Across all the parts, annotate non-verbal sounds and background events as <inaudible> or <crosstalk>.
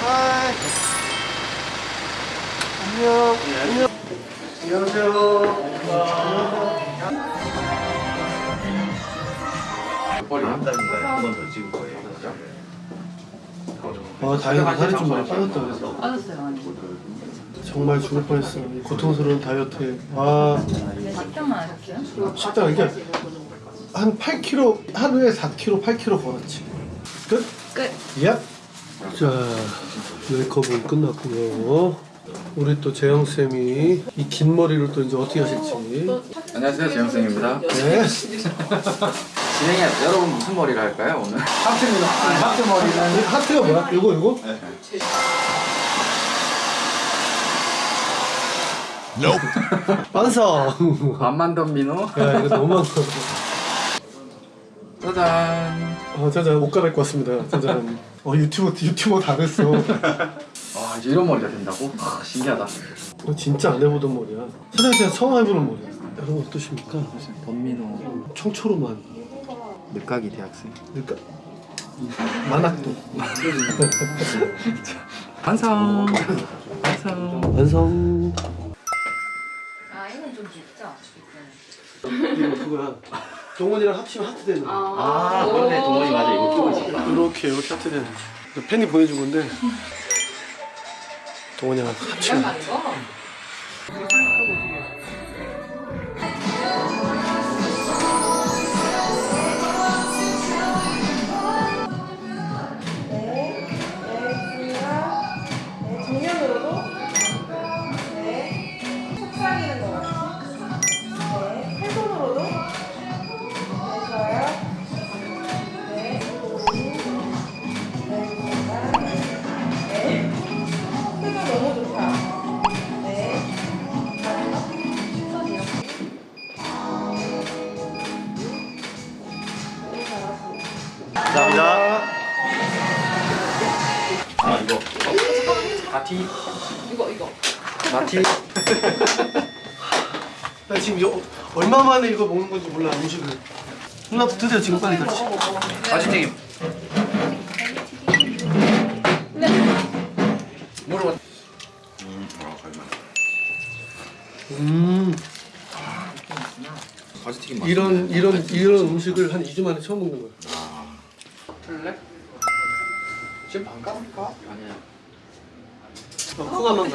하이. 안녕. 안녕. 안녕하세요. 머리 한 달인가요? 한번 더 찍을 거예요. 아, 다행이다. 살이 좀 많이 빠졌다 그래서. 빠졌어요 많이. 정말 죽을 뻔했어. 이 고통스러운 다이어트에. 아, 네, 식단만 하셨어요? 식당 이게 한 8kg 하루에 4kg, 8kg 걸었지. 끝. 끝. 얍. 자, 메이크업은 끝났고요. 우리 또 재영 쌤이 이 긴 머리를 또 이제 어떻게 하실지. 안녕하세요, 재영생입니다. 네. 진행해 여러분 무슨 머리를 할까요 오늘? 하트입니다. 하트 머리는 이 하트가 뭐야? 이거 이거? 완성. 반만 던 민호. 야 이거 너무 많아. 짜잔. 아 짜잔 옷 갈아입고 왔습니다. 짜잔. <laughs> 어 유튜버 유튜버 다 됐어. 와 이제 이런 머리가 된다고? 아, 신기하다. 어, 진짜 안 해보던 머리야. 사장님 처음 해보는 머리야. 여러분 어떠십니까? 범민호 청초로만. 늦가기 대학생. 그러니까 만학도. 완성. 완성. 완성. 아 이건 좀 깊죠? 이거 그거야. 동원이랑 합치면 하트 되는 거. 아 그러네 동원이 맞아 이거 끼고 있어. 이렇게 이렇게 하트 되는 거. 팬이 보내준 건데. 동원이랑 합치면. 네, 네. 네, 정면으로도. 마티. 이거 이거. 마티. <laughs> 나 지금 이거 얼마 만에 이거 먹는 건지 몰라 음식을. 누나 드세요 지금 빨리 같이. 아지님. 물어봐. 음 가지튀김 이런 이런 이런 음식을 한 2주 만에 처음 먹는 거야. 틀래? 지금 반 까볼까? 아니야. 어, 코가만.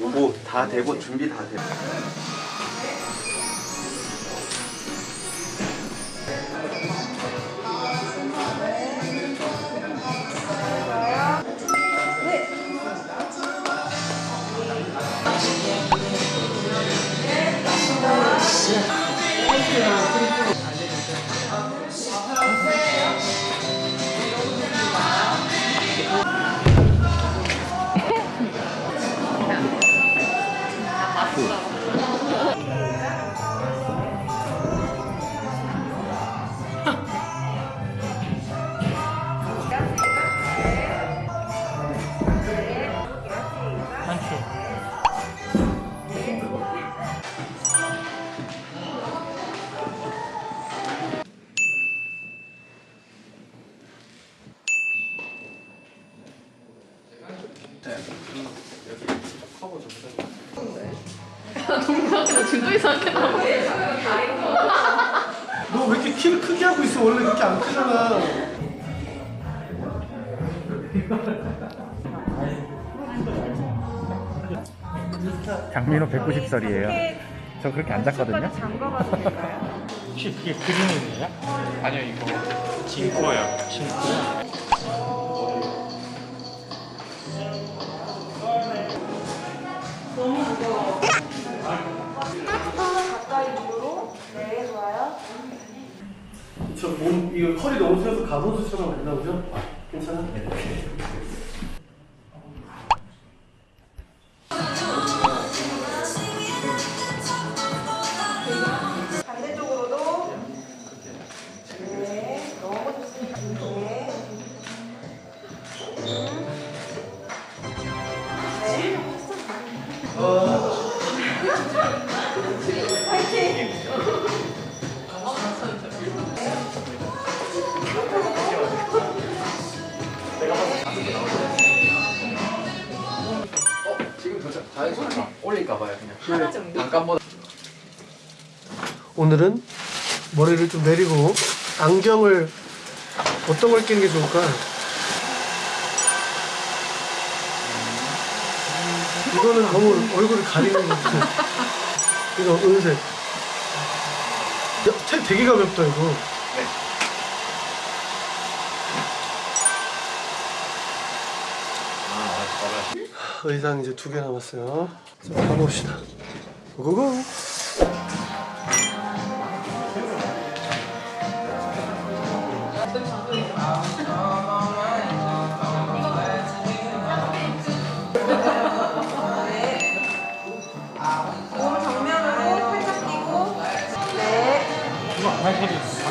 요거 다 되고 준비 다 되고 진도 이상하게 나와. 너왜 이렇게 키를 크게 하고 있어? 원래 그렇게 안 크잖아. 장민호 190살이에요. 저 그렇게 안 될까요? 혹시 그게 그림이에요? 아니요, 이거 진코예요. 진코. 네. 저몸 이거 컬이 너무 튀어서 가로수처럼 안 나오죠? 괜찮아? 반 올릴까봐요 그냥. 하나 정도. 잠깐보다. 오늘은 머리를 좀 내리고 안경을 어떤 걸 끼는 게 좋을까? 이거는 너무 얼굴을 가리는 것 같아. 이거 은색. 야, 책 되게 가볍다 이거. 의상 이제 두 개 남았어요. 자, 가봅시다. 끼고. 네.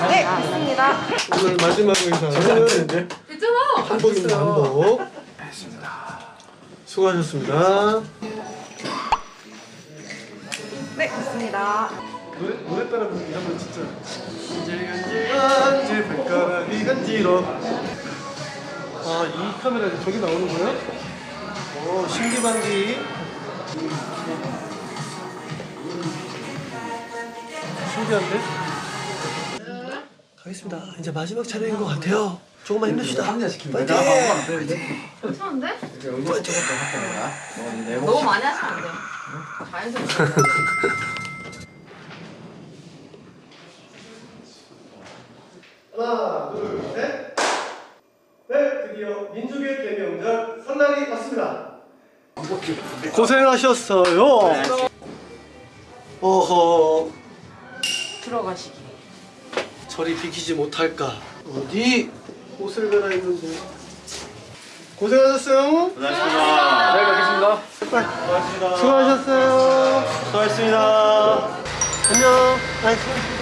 네, 있습니다. 오늘 마지막 의상은. 한복입니다 한복 수고하셨습니다 네, 있습니다. 노래, 노래 따라 한번 진짜 간질 간질 발가락이 간지러 아이 카메라 저기 나오는 거야? 어 신기반기 신기한데? 가겠습니다 이제 마지막 차례인 것 같아요 조금만 힘냅시다 파이팅! 괜찮은데? 네 너무 많이 하시면 안 돼. 자연스럽게. 하나, 둘, 셋. 네, 드디어 민족의 대명절 설날이 왔습니다. 고생하셨어요. 어허, 들어가시기. 저리 비키지 못할까? 어디 옷을 갈아입는데? 고생하셨어요. 고생하셨습니다. 잘 가겠습니다. 고맙습니다. 수고하셨어요. 수고하셨습니다. 안녕.